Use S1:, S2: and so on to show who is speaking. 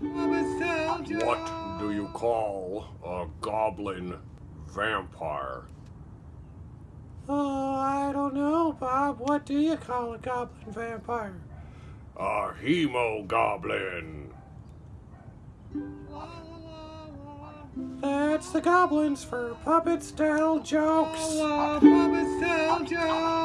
S1: What do you call a goblin vampire?
S2: Oh, I don't know, Bob. What do you call a goblin vampire?
S1: A hemogoblin.
S2: That's the goblins for puppet style jokes.
S3: Puppet style jokes.